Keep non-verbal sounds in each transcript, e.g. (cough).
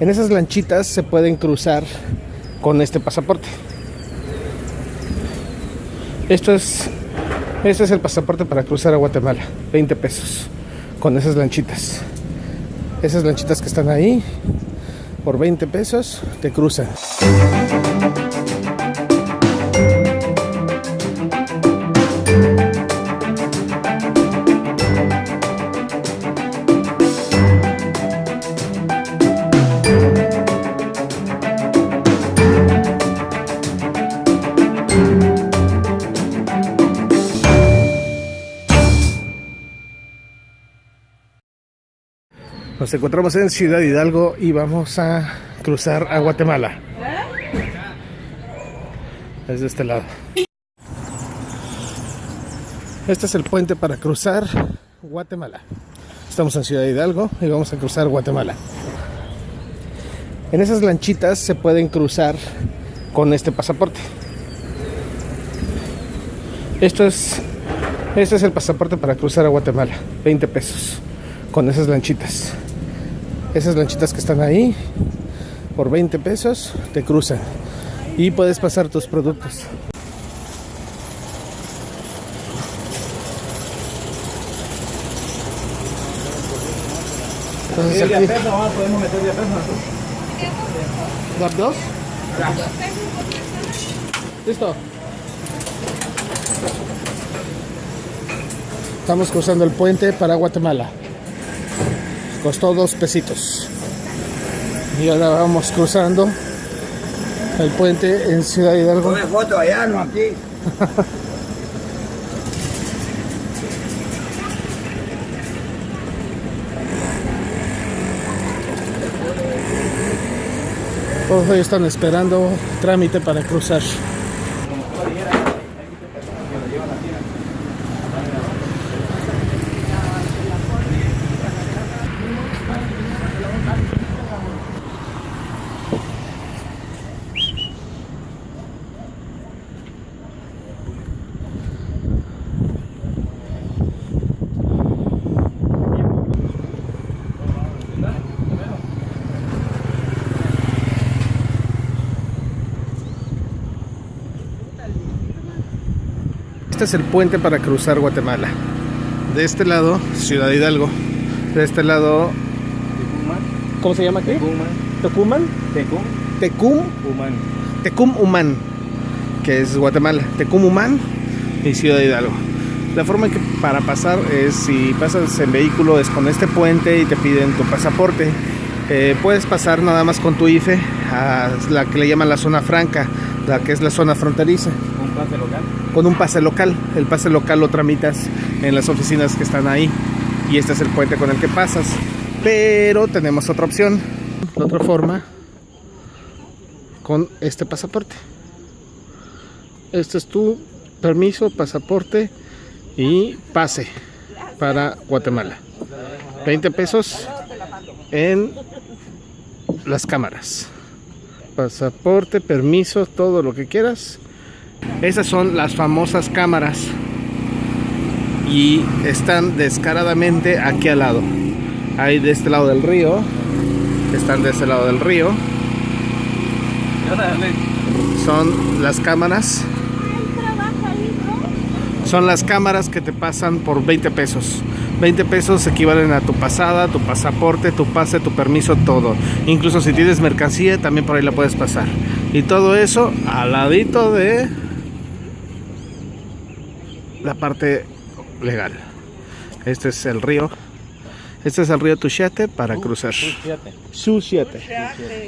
En esas lanchitas se pueden cruzar con este pasaporte. Esto es, este es el pasaporte para cruzar a Guatemala, 20 pesos, con esas lanchitas. Esas lanchitas que están ahí, por 20 pesos, te cruzan. Nos encontramos en Ciudad Hidalgo y vamos a cruzar a Guatemala. Es de este lado. Este es el puente para cruzar Guatemala. Estamos en Ciudad Hidalgo y vamos a cruzar Guatemala. En esas lanchitas se pueden cruzar con este pasaporte. Esto es, este es el pasaporte para cruzar a Guatemala. 20 pesos con esas lanchitas esas lanchitas que están ahí por 20 pesos te cruzan. Y puedes pasar tus productos. Entonces aquí, podemos meter de ¿Las dos? Listo. Estamos cruzando el puente para Guatemala costó dos pesitos. Y ahora vamos cruzando el puente en Ciudad Hidalgo. Foto allá, no (laughs) aquí. Todos ellos están esperando trámite para cruzar Este es el puente para cruzar Guatemala. De este lado, Ciudad Hidalgo. De este lado... ¿Cómo se llama qué? Tecuman. ¿Tecum? Tecum. Tecum. Tecum Humán. Que es Guatemala. Tecum Humán y Ciudad Hidalgo. La forma que para pasar es si pasas en vehículo es con este puente y te piden tu pasaporte. Eh, puedes pasar nada más con tu IFE a la que le llaman la zona franca, la que es la zona fronteriza. Con un pase local. El pase local lo tramitas en las oficinas que están ahí y este es el puente con el que pasas. Pero tenemos otra opción, otra forma con este pasaporte. Este es tu permiso, pasaporte y pase para Guatemala. 20 pesos en las cámaras. Pasaporte, permiso, todo lo que quieras esas son las famosas cámaras y están descaradamente aquí al lado. Hay de este lado del río, están de este lado del río. Son las cámaras. Son las cámaras que te pasan por 20 pesos. 20 pesos equivalen a tu pasada, tu pasaporte, tu pase, tu permiso, todo. Incluso si tienes mercancía, también por ahí la puedes pasar. Y todo eso al ladito de la parte legal. Este es el río. Este es el río Tuchete para cruzar. Suchiate.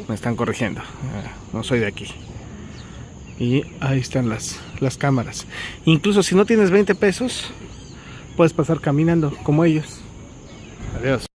Me están corrigiendo. Ah, no soy de aquí. Y ahí están las, las cámaras. Incluso si no tienes 20 pesos, puedes pasar caminando como ellos. Adiós.